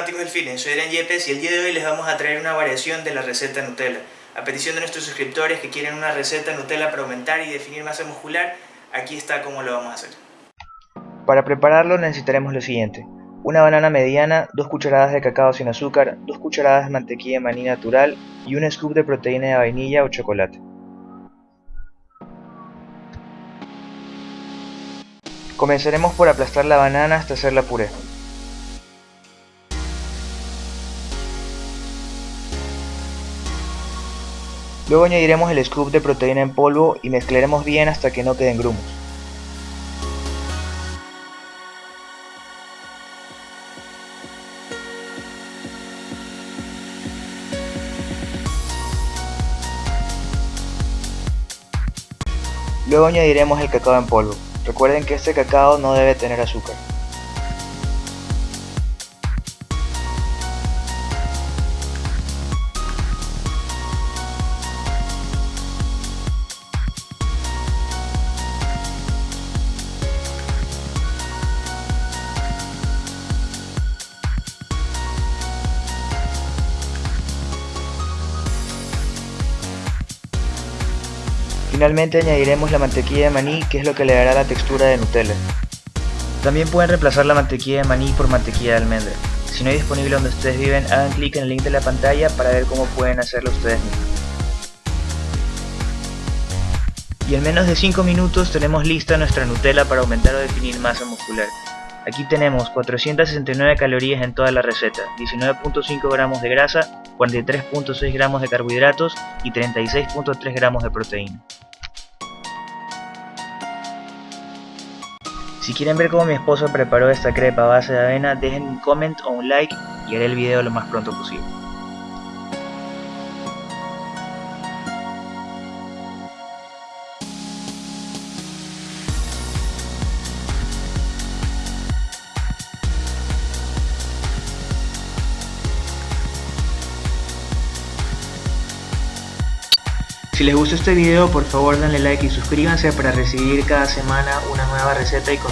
fanáticos del feeling, soy Eren Yepes y el día de hoy les vamos a traer una variación de la receta Nutella. A petición de nuestros suscriptores que quieren una receta Nutella para aumentar y definir masa muscular, aquí está cómo lo vamos a hacer. Para prepararlo necesitaremos lo siguiente. Una banana mediana, 2 cucharadas de cacao sin azúcar, 2 cucharadas de mantequilla de maní natural y un scoop de proteína de vainilla o chocolate. Comenzaremos por aplastar la banana hasta hacerla puré. Luego añadiremos el scoop de proteína en polvo y mezclaremos bien hasta que no queden grumos. Luego añadiremos el cacao en polvo. Recuerden que este cacao no debe tener azúcar. Finalmente añadiremos la mantequilla de maní que es lo que le dará la textura de Nutella. También pueden reemplazar la mantequilla de maní por mantequilla de almendra. Si no hay disponible donde ustedes viven, hagan clic en el link de la pantalla para ver cómo pueden hacerlo ustedes mismos. Y en menos de 5 minutos tenemos lista nuestra Nutella para aumentar o definir masa muscular. Aquí tenemos 469 calorías en toda la receta, 19.5 gramos de grasa, 43.6 gramos de carbohidratos y 36.3 gramos de proteína. Si quieren ver cómo mi esposo preparó esta crepa a base de avena, dejen un comment o un like y haré el video lo más pronto posible. Si les gustó este video por favor denle like y suscríbanse para recibir cada semana una nueva receta y consumir